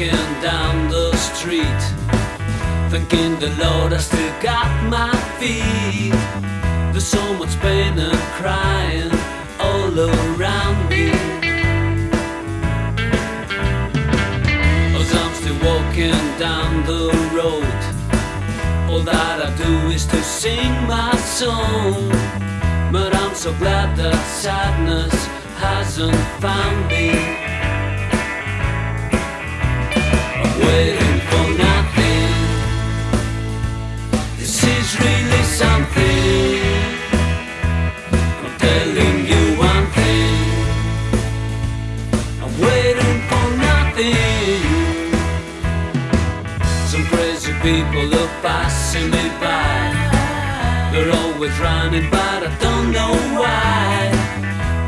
walking down the street, thinking the Lord I still got my feet. There's so much pain and crying all around me. As I'm still walking down the road, all that I do is to sing my song. But I'm so glad that sadness hasn't found me. People are passing me by. They're always running, but I don't know why.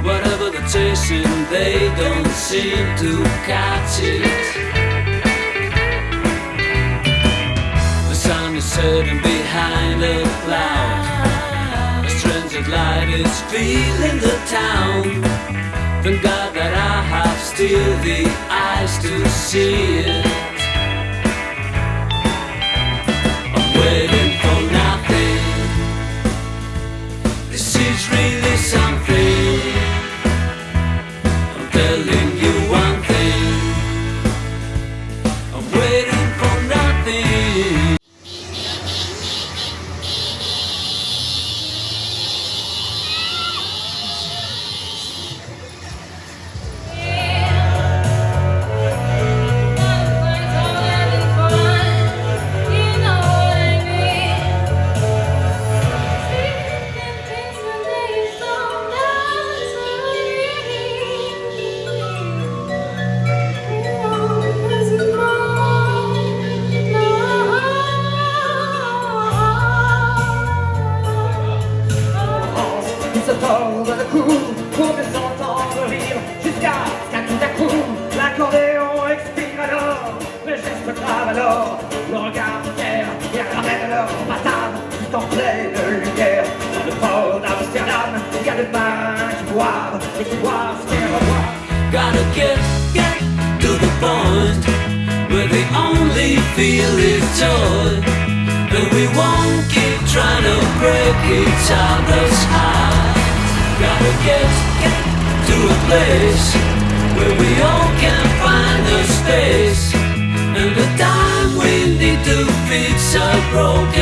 Whatever they're chasing, they don't seem to catch it. The sun is setting behind a cloud. A strange light is filling the town. Thank God that I have still the eyes to see it. Is really something. Alors, le regard fier Et ramène leur tout en pleine lumière Dans le port d'Amsterdam, il y a des mains qui boivent Et qui boivent ce qu'elles revoient Gotta get, get to the point where the only feel is joy. And we won't keep trying to break each other's heart. Gotta get, get to a place where we all can find a space. And the time need to fix our broken